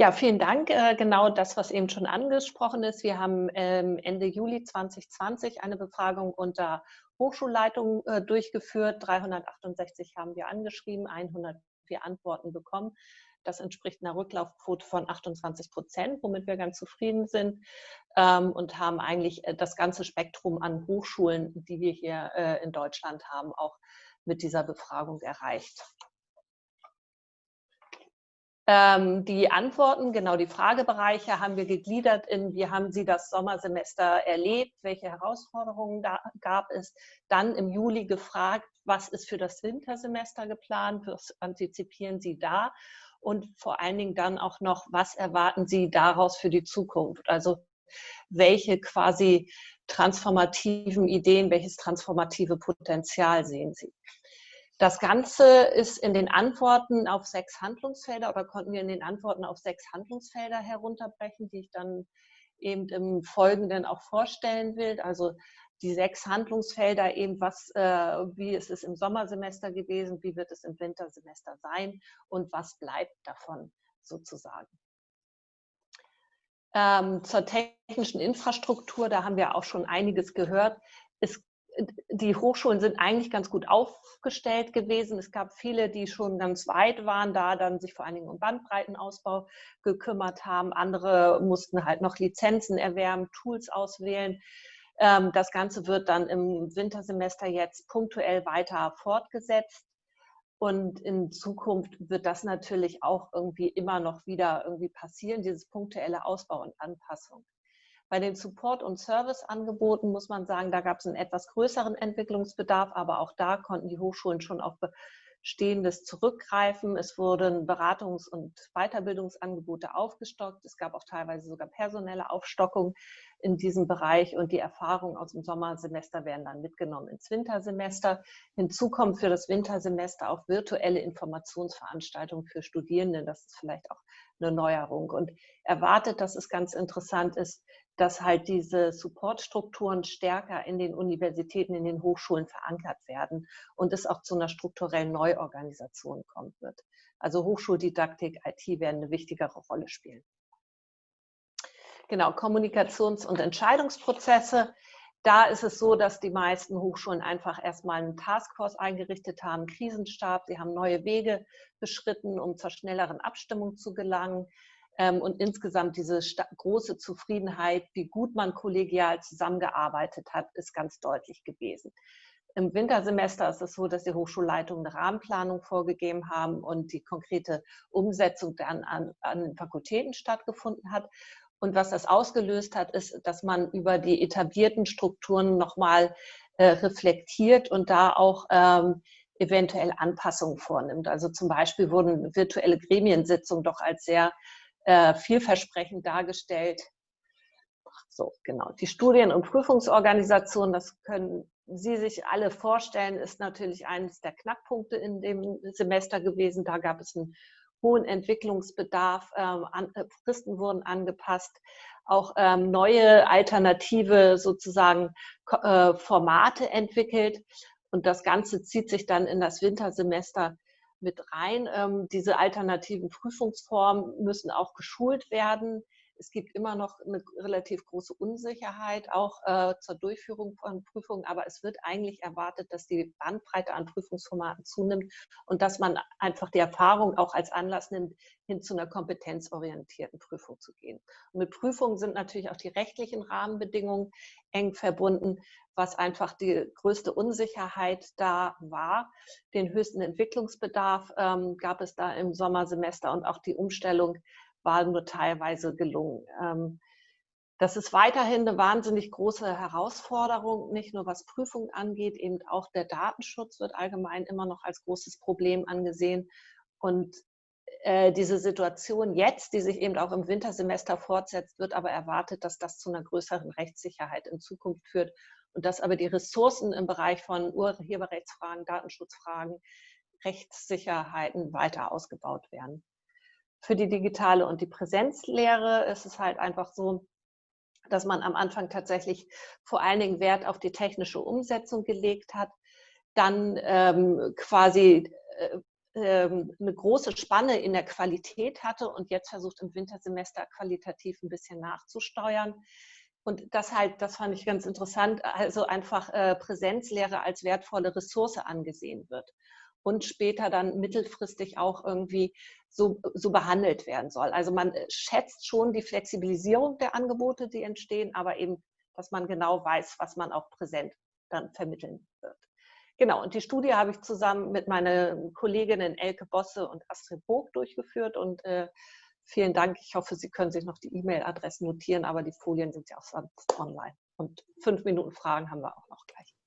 Ja, vielen Dank. Äh, genau das, was eben schon angesprochen ist. Wir haben ähm, Ende Juli 2020 eine Befragung unter Hochschulleitungen äh, durchgeführt. 368 haben wir angeschrieben, 104 Antworten bekommen. Das entspricht einer Rücklaufquote von 28 Prozent, womit wir ganz zufrieden sind ähm, und haben eigentlich äh, das ganze Spektrum an Hochschulen, die wir hier in Deutschland haben, auch mit dieser Befragung erreicht. Ähm, die Antworten, genau die Fragebereiche haben wir gegliedert in, wie haben Sie das Sommersemester erlebt, welche Herausforderungen da, gab es. Dann im Juli gefragt, was ist für das Wintersemester geplant, was antizipieren Sie da? Und vor allen Dingen dann auch noch, was erwarten Sie daraus für die Zukunft? Also welche quasi transformativen Ideen, welches transformative Potenzial sehen Sie? Das Ganze ist in den Antworten auf sechs Handlungsfelder oder konnten wir in den Antworten auf sechs Handlungsfelder herunterbrechen, die ich dann eben im Folgenden auch vorstellen will. Also die sechs Handlungsfelder eben, was, äh, wie ist es im Sommersemester gewesen, wie wird es im Wintersemester sein und was bleibt davon sozusagen. Ähm, zur technischen Infrastruktur, da haben wir auch schon einiges gehört. Es die Hochschulen sind eigentlich ganz gut aufgestellt gewesen. Es gab viele, die schon ganz weit waren, da dann sich vor allen Dingen um Bandbreitenausbau gekümmert haben. Andere mussten halt noch Lizenzen erwerben, Tools auswählen. Ähm, das Ganze wird dann im Wintersemester jetzt punktuell weiter fortgesetzt. Und in Zukunft wird das natürlich auch irgendwie immer noch wieder irgendwie passieren, dieses punktuelle Ausbau und Anpassung. Bei den Support- und Serviceangeboten muss man sagen, da gab es einen etwas größeren Entwicklungsbedarf, aber auch da konnten die Hochschulen schon auf Bestehendes zurückgreifen. Es wurden Beratungs- und Weiterbildungsangebote aufgestockt. Es gab auch teilweise sogar personelle Aufstockung in diesem Bereich und die Erfahrungen aus dem Sommersemester werden dann mitgenommen ins Wintersemester. Hinzu kommt für das Wintersemester auch virtuelle Informationsveranstaltungen für Studierende. Das ist vielleicht auch eine Neuerung und erwartet, dass es ganz interessant ist, dass halt diese Supportstrukturen stärker in den Universitäten, in den Hochschulen verankert werden und es auch zu einer strukturellen Neuorganisation kommen wird. Also Hochschuldidaktik, IT werden eine wichtigere Rolle spielen. Genau, Kommunikations- und Entscheidungsprozesse. Da ist es so, dass die meisten Hochschulen einfach erstmal einen Taskforce eingerichtet haben, Krisenstab. Sie haben neue Wege beschritten, um zur schnelleren Abstimmung zu gelangen. Ähm, und insgesamt diese große Zufriedenheit, wie gut man kollegial zusammengearbeitet hat, ist ganz deutlich gewesen. Im Wintersemester ist es so, dass die Hochschulleitungen eine Rahmenplanung vorgegeben haben und die konkrete Umsetzung dann an, an den Fakultäten stattgefunden hat. Und was das ausgelöst hat, ist, dass man über die etablierten Strukturen nochmal äh, reflektiert und da auch ähm, eventuell Anpassungen vornimmt. Also zum Beispiel wurden virtuelle Gremiensitzungen doch als sehr äh, vielversprechend dargestellt. So, genau. Die Studien- und Prüfungsorganisation, das können Sie sich alle vorstellen, ist natürlich eines der Knackpunkte in dem Semester gewesen. Da gab es einen hohen Entwicklungsbedarf, ähm, an, äh, Fristen wurden angepasst, auch ähm, neue alternative sozusagen äh, Formate entwickelt. Und das Ganze zieht sich dann in das Wintersemester mit rein. Ähm, diese alternativen Prüfungsformen müssen auch geschult werden. Es gibt immer noch eine relativ große Unsicherheit auch äh, zur Durchführung von Prüfungen, aber es wird eigentlich erwartet, dass die Bandbreite an Prüfungsformaten zunimmt und dass man einfach die Erfahrung auch als Anlass nimmt, hin zu einer kompetenzorientierten Prüfung zu gehen. Und mit Prüfungen sind natürlich auch die rechtlichen Rahmenbedingungen eng verbunden was einfach die größte Unsicherheit da war. Den höchsten Entwicklungsbedarf ähm, gab es da im Sommersemester und auch die Umstellung war nur teilweise gelungen. Ähm, das ist weiterhin eine wahnsinnig große Herausforderung, nicht nur was Prüfung angeht, eben auch der Datenschutz wird allgemein immer noch als großes Problem angesehen. Und äh, diese Situation jetzt, die sich eben auch im Wintersemester fortsetzt, wird aber erwartet, dass das zu einer größeren Rechtssicherheit in Zukunft führt und dass aber die Ressourcen im Bereich von Urheberrechtsfragen, Datenschutzfragen, Rechtssicherheiten weiter ausgebaut werden. Für die digitale und die Präsenzlehre ist es halt einfach so, dass man am Anfang tatsächlich vor allen Dingen Wert auf die technische Umsetzung gelegt hat, dann ähm, quasi äh, ähm, eine große Spanne in der Qualität hatte und jetzt versucht im Wintersemester qualitativ ein bisschen nachzusteuern. Und das halt, das fand ich ganz interessant, also einfach äh, Präsenzlehre als wertvolle Ressource angesehen wird und später dann mittelfristig auch irgendwie so, so behandelt werden soll. Also man äh, schätzt schon die Flexibilisierung der Angebote, die entstehen, aber eben, dass man genau weiß, was man auch präsent dann vermitteln wird. Genau, und die Studie habe ich zusammen mit meinen Kolleginnen Elke Bosse und Astrid Burg durchgeführt und äh, vielen Dank. Ich hoffe, Sie können sich noch die E-Mail-Adressen notieren, aber die Folien sind ja auch sonst online. Und fünf Minuten Fragen haben wir auch noch gleich.